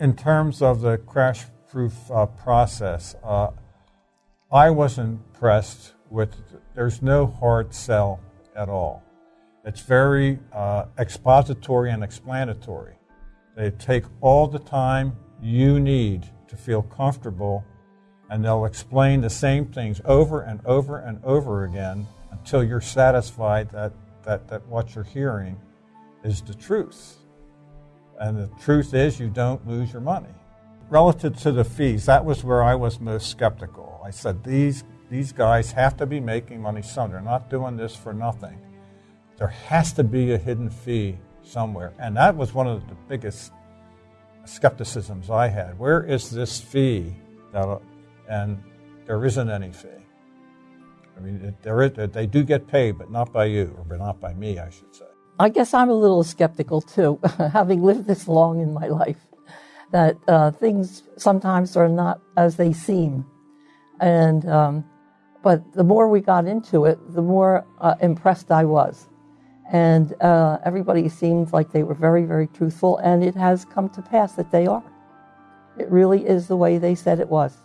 in terms of the crash proof uh, process, uh, I was impressed with, there's no hard sell at all. It's very uh, expository and explanatory. They take all the time you need to feel comfortable, and they'll explain the same things over and over and over again until you're satisfied that, that, that what you're hearing is the truth. And the truth is, you don't lose your money. Relative to the fees, that was where I was most skeptical. I said, these, these guys have to be making money some. They're not doing this for nothing. There has to be a hidden fee somewhere. And that was one of the biggest skepticisms I had. Where is this fee? That, and there isn't any fee. I mean, there is, they do get paid, but not by you, or not by me, I should say. I guess I'm a little skeptical too, having lived this long in my life, that uh, things sometimes are not as they seem. And, um, but the more we got into it, the more uh, impressed I was. And uh, everybody seemed like they were very, very truthful, and it has come to pass that they are. It really is the way they said it was.